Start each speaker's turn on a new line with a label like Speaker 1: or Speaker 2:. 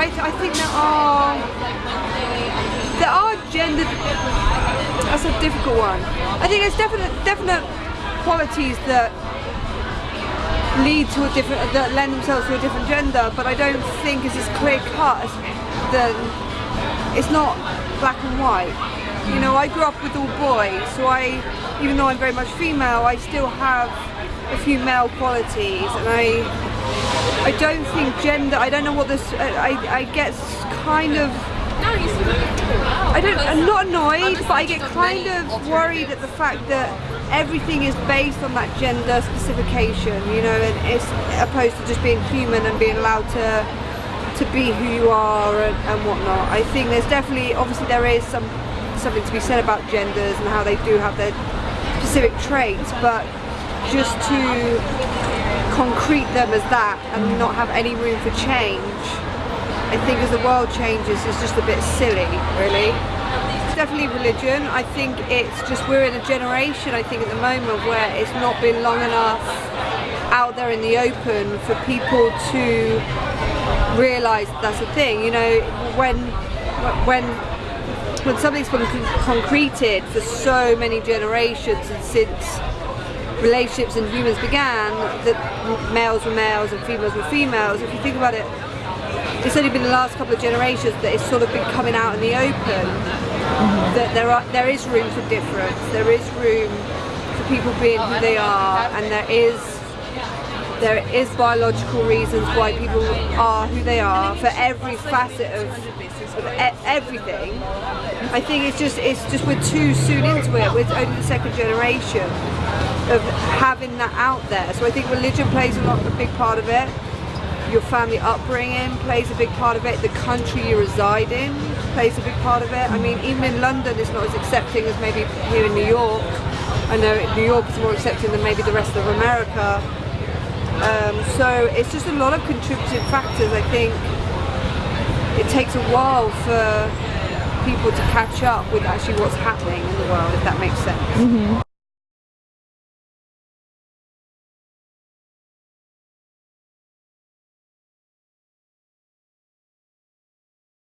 Speaker 1: I, I think there are there are gender. That's a difficult one. I think there's definite definite qualities that lead to a different that lend themselves to a different gender, but I don't think it's as clear cut as then it's not black and white. You know, I grew up with all boys, so I, even though I'm very much female, I still have a few male qualities, and I, I don't think gender. I don't know what this. Uh, I, I get kind of. I don't. I'm not annoyed, but I get kind of worried at the fact that everything is based on that gender specification. You know, and it's opposed to just being human and being allowed to to be who you are and, and whatnot. I think there's definitely, obviously, there is some something to be said about genders and how they do have their specific traits, but just to concrete them as that and not have any room for change, I think as the world changes, it's just a bit silly, really. It's definitely religion. I think it's just we're in a generation, I think, at the moment where it's not been long enough out there in the open for people to realise that's a thing. You know, when when when something's been concreted for so many generations and since relationships and humans began, that males were males and females were females. If you think about it, it's only been the last couple of generations that it's sort of been coming out in the open. That there are there is room for difference. There is room for people being who they are, and there is there is biological reasons why people are who they are for every facet of, of everything. I think it's just it's just we're too soon into it. We're only the second generation of having that out there. So I think religion plays a lot a big part of it. Your family upbringing plays a big part of it. The country you reside in plays a big part of it. I mean, even in London, it's not as accepting as maybe here in New York. I know New York is more accepting than maybe the rest of America. Um, so it's just a lot of contributing factors. I think it takes a while for people to catch up with actually what's happening in the world, if that makes sense. Mm -hmm.